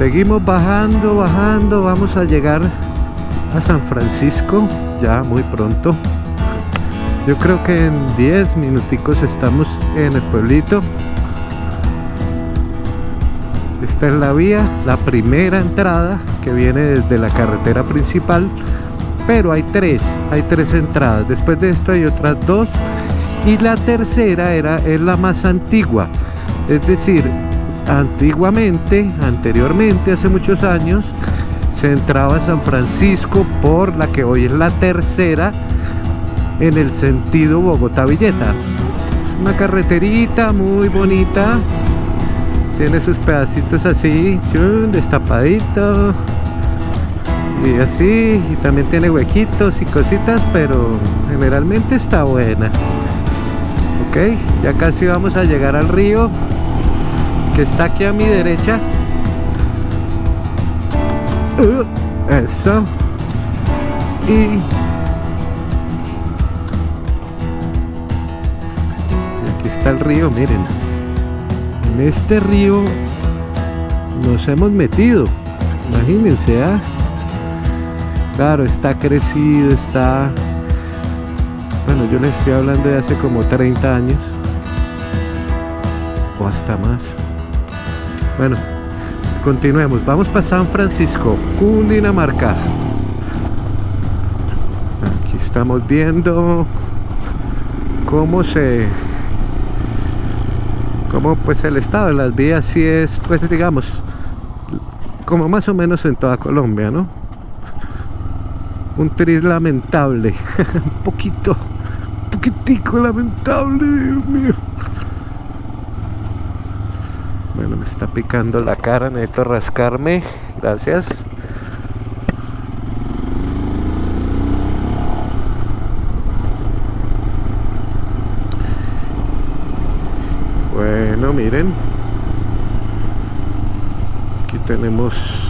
Seguimos bajando, bajando, vamos a llegar a San Francisco ya muy pronto. Yo creo que en 10 minuticos estamos en el pueblito. Esta es la vía, la primera entrada que viene desde la carretera principal. Pero hay tres, hay tres entradas. Después de esto hay otras dos. Y la tercera era, es la más antigua. Es decir, antiguamente, anteriormente, hace muchos años, se entraba a San Francisco por la que hoy es la tercera en el sentido Bogotá-Villeta. Una carreterita muy bonita. Tiene sus pedacitos así, destapadito. Y así, y también tiene huequitos y cositas, pero generalmente está buena. Ok, ya casi vamos a llegar al río está aquí a mi derecha. Uh, eso. Y aquí está el río, miren. En este río nos hemos metido. Imagínense, ¿ah? Claro, está crecido, está... Bueno, yo les estoy hablando de hace como 30 años. O hasta más. Bueno, continuemos. Vamos para San Francisco, Cundinamarca. Aquí estamos viendo cómo se... Cómo pues el estado de las vías sí es, pues digamos, como más o menos en toda Colombia, ¿no? Un tris lamentable, un poquito, un poquitico lamentable, Dios mío. Bueno, me está picando la cara, necesito rascarme. Gracias. Bueno, miren. Aquí tenemos...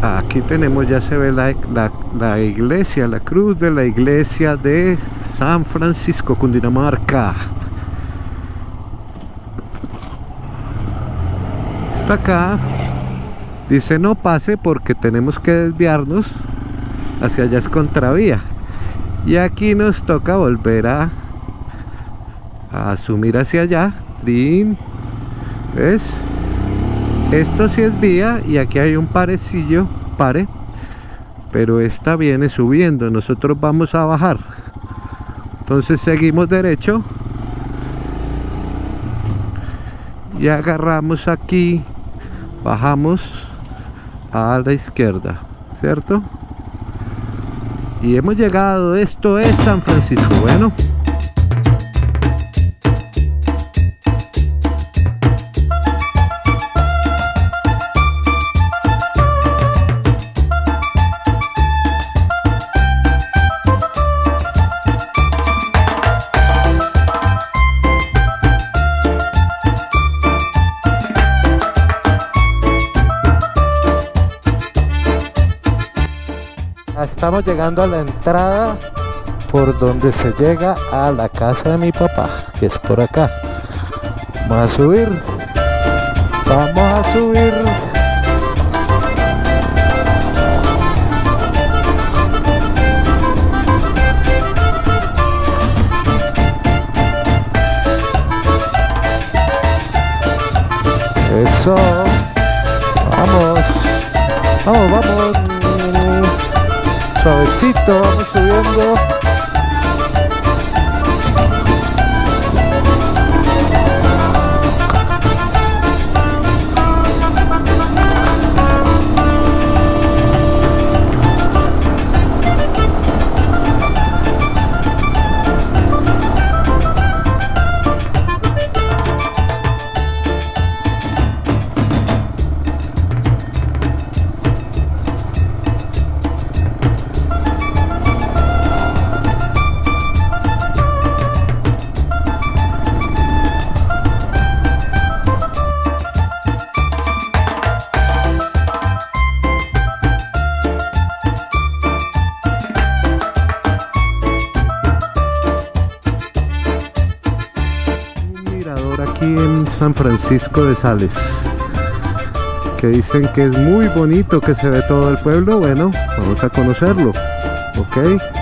Aquí tenemos, ya se ve la, la, la iglesia, la cruz de la iglesia de San Francisco, Cundinamarca. Acá. Dice no pase porque tenemos que desviarnos hacia allá es contravía y aquí nos toca volver a, a asumir hacia allá. ¿ves? esto sí es vía y aquí hay un parecillo pare. Pero esta viene subiendo. Nosotros vamos a bajar. Entonces seguimos derecho. Y agarramos aquí bajamos a la izquierda cierto y hemos llegado esto es San Francisco. Bueno estamos llegando a la entrada por donde se llega a la casa de mi papá que es por acá. Vamos a subir. Vamos a subir vamos aquí en San Francisco de Sales. Que dicen que es muy bonito, que se ve todo el pueblo. Bueno, vamos a conocerlo. Ok.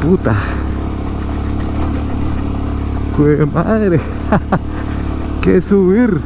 Puta. Jue madre. que subir.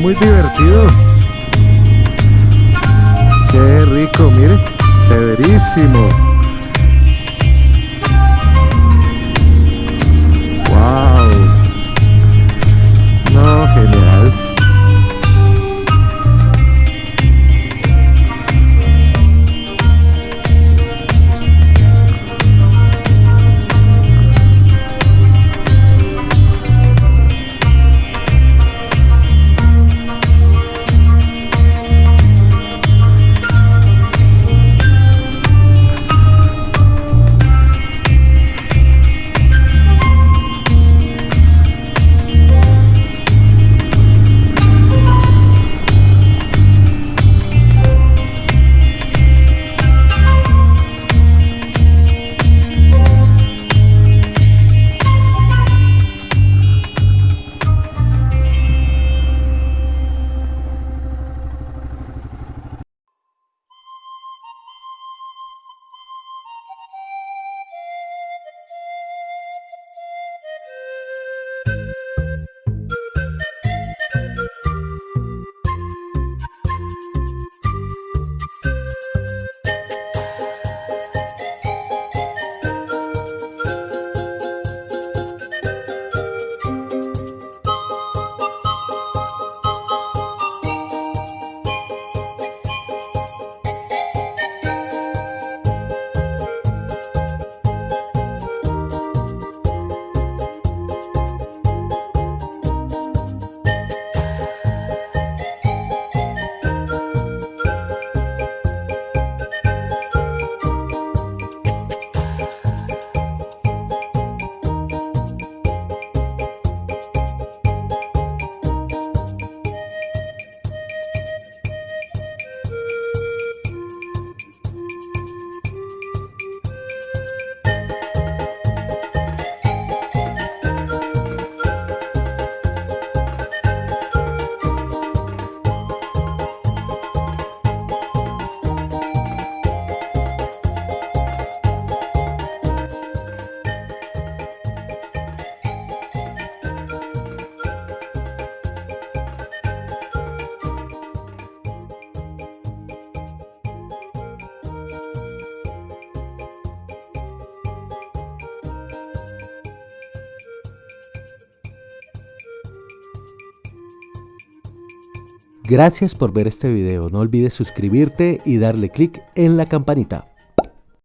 Muy divertido. Qué rico, mire. Severísimo. Wow. No, genial. Gracias por ver este video, no olvides suscribirte y darle clic en la campanita.